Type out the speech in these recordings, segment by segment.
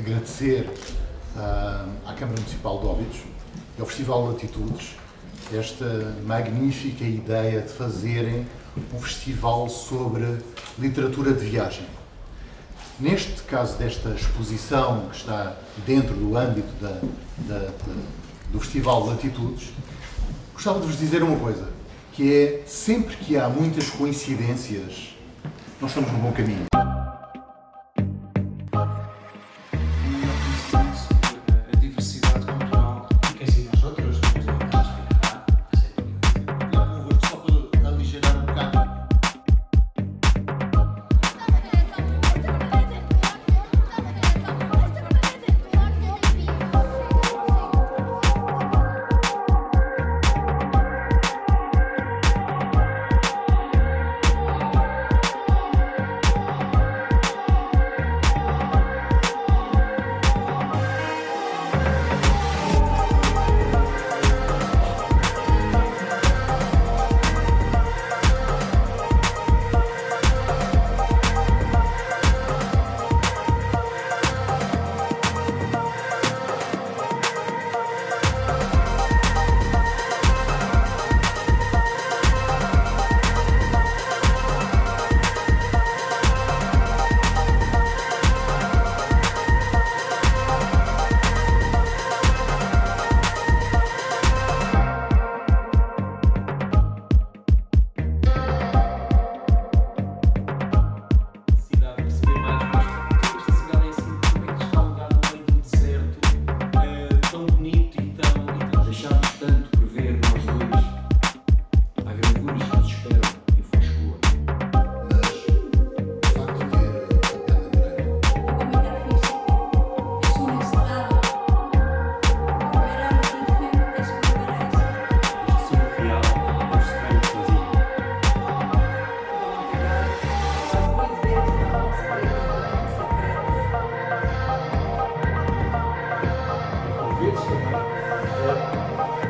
agradecer uh, à Câmara Municipal de Óbidos e ao Festival Latitudes esta magnífica ideia de fazerem um festival sobre literatura de viagem. Neste caso desta exposição que está dentro do âmbito da, da, da, do Festival Latitudes, gostava de vos dizer uma coisa, que é sempre que há muitas coincidências, nós estamos no bom caminho.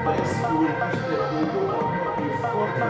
Mas o artista é o autor e forte.